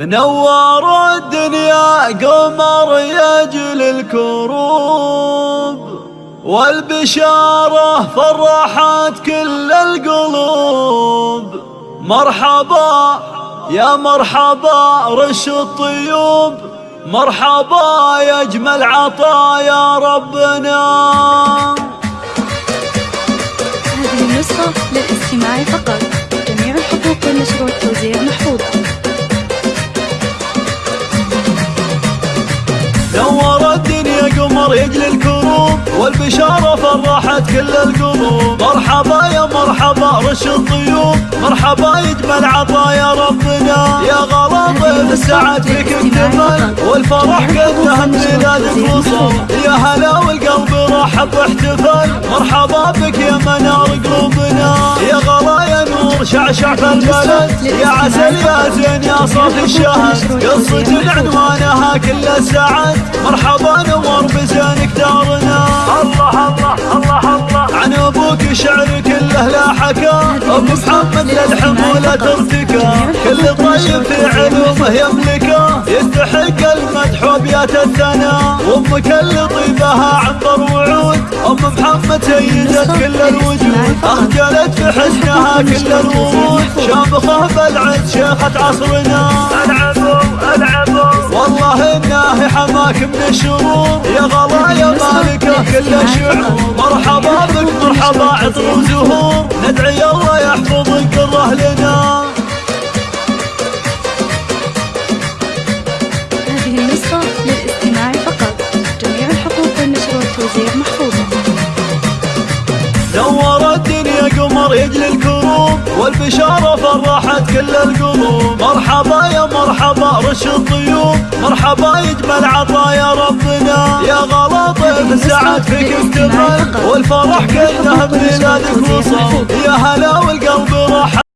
نور الدنيا قمر يجل الكروب. والبشارة فرحت كل القلوب. مرحبا يا مرحبا رش الطيوب. مرحبا يا أجمل عطايا ربنا. هذه النسخة للاستماع فقط. جميع الحقوق والنشر والتوزيع يجل الكروب والبشارة فرحت كل القلوب. مرحبا يا مرحبا رش الطيوب مرحبا يجمل عطايا ربنا. يا غلا ضيف السعد فيك اكتمل. والفرح كله ميلادك وصل يا هلا والقلب رحب واحتفل مرحبا بك يا منار في البلد يا عسل يا زين يا صافي الشهد قصة عنوانها كل السعد مرحبا نور بزينك دارنا الله الله الله الله. عن أبوك شعر كله لا حكى أبو محمد للحمولة ترتكى كل طيب في علومه يملكه يستحق المدح وبيات الثناء. وامك اللي طيبها عنبر وعود. أم محمد سيدة كل الوجود. اخجلت في حسنها كل الورود شامخه بالعز شيخة عصرنا. العبوا العبوا والله إنه حماك من الشرور. يا غلا يا مالكة كل الشعور مرحبا بك مرحبا عطر وزهور. ندعي الله يجلي الكروب والبشارة فرحت كل القلوب. مرحبا يا مرحبا رش الطيوب. مرحبا يجمل عطايا ربنا. يا غلا ضيف السعد فيك اكتمل والفرح كله بميلادك وصل يا هلا